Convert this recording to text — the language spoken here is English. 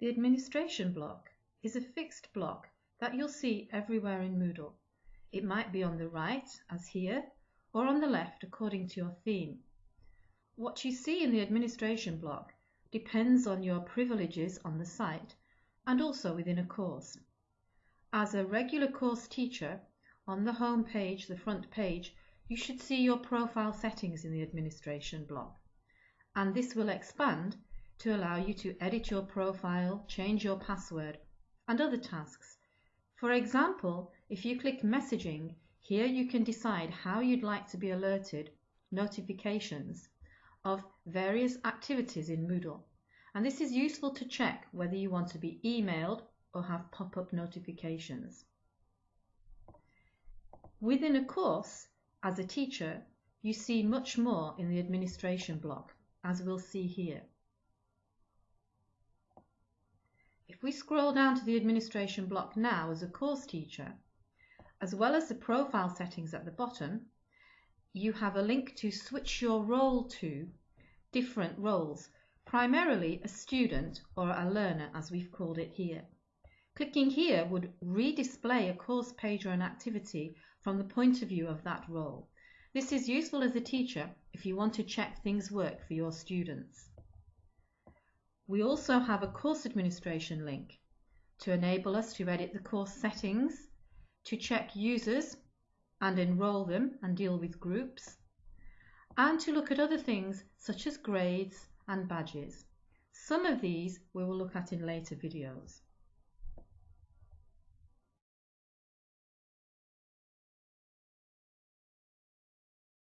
The administration block is a fixed block that you'll see everywhere in Moodle. It might be on the right, as here, or on the left according to your theme. What you see in the administration block depends on your privileges on the site and also within a course. As a regular course teacher, on the home page, the front page, you should see your profile settings in the administration block. And this will expand to allow you to edit your profile, change your password, and other tasks. For example, if you click messaging, here you can decide how you'd like to be alerted, notifications, of various activities in Moodle. And this is useful to check whether you want to be emailed or have pop-up notifications. Within a course, as a teacher, you see much more in the administration block, as we'll see here. If we scroll down to the administration block now as a course teacher, as well as the profile settings at the bottom, you have a link to switch your role to different roles, primarily a student or a learner as we've called it here. Clicking here would redisplay a course page or an activity from the point of view of that role. This is useful as a teacher if you want to check things work for your students. We also have a course administration link to enable us to edit the course settings, to check users and enroll them and deal with groups, and to look at other things such as grades and badges. Some of these we will look at in later videos.